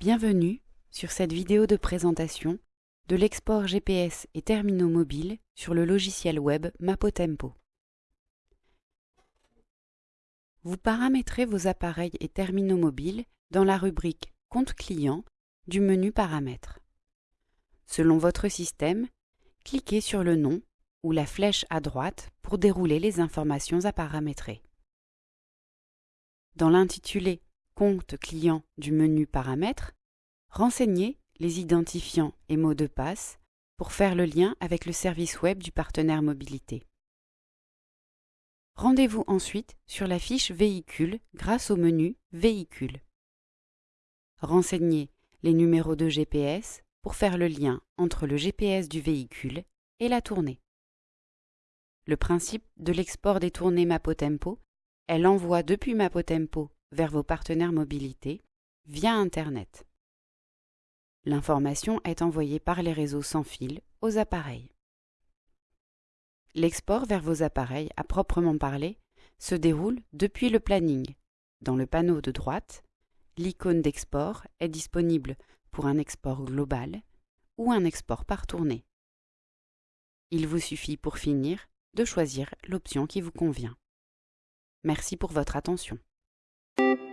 Bienvenue sur cette vidéo de présentation de l'export GPS et terminaux mobiles sur le logiciel web Mapotempo. Vous paramétrez vos appareils et terminaux mobiles dans la rubrique Compte client du menu Paramètres. Selon votre système, cliquez sur le nom ou la flèche à droite pour dérouler les informations à paramétrer. Dans l'intitulé Compte client du menu Paramètres, renseignez les identifiants et mots de passe pour faire le lien avec le service web du partenaire mobilité. Rendez-vous ensuite sur la fiche Véhicule grâce au menu Véhicule. Renseignez les numéros de GPS pour faire le lien entre le GPS du véhicule et la tournée. Le principe de l'export des tournées Mapotempo est l'envoi depuis Mapotempo vers vos partenaires mobilité via Internet. L'information est envoyée par les réseaux sans fil aux appareils. L'export vers vos appareils, à proprement parler, se déroule depuis le planning. Dans le panneau de droite, l'icône d'export est disponible pour un export global ou un export par tournée. Il vous suffit pour finir de choisir l'option qui vous convient. Merci pour votre attention. Thank you.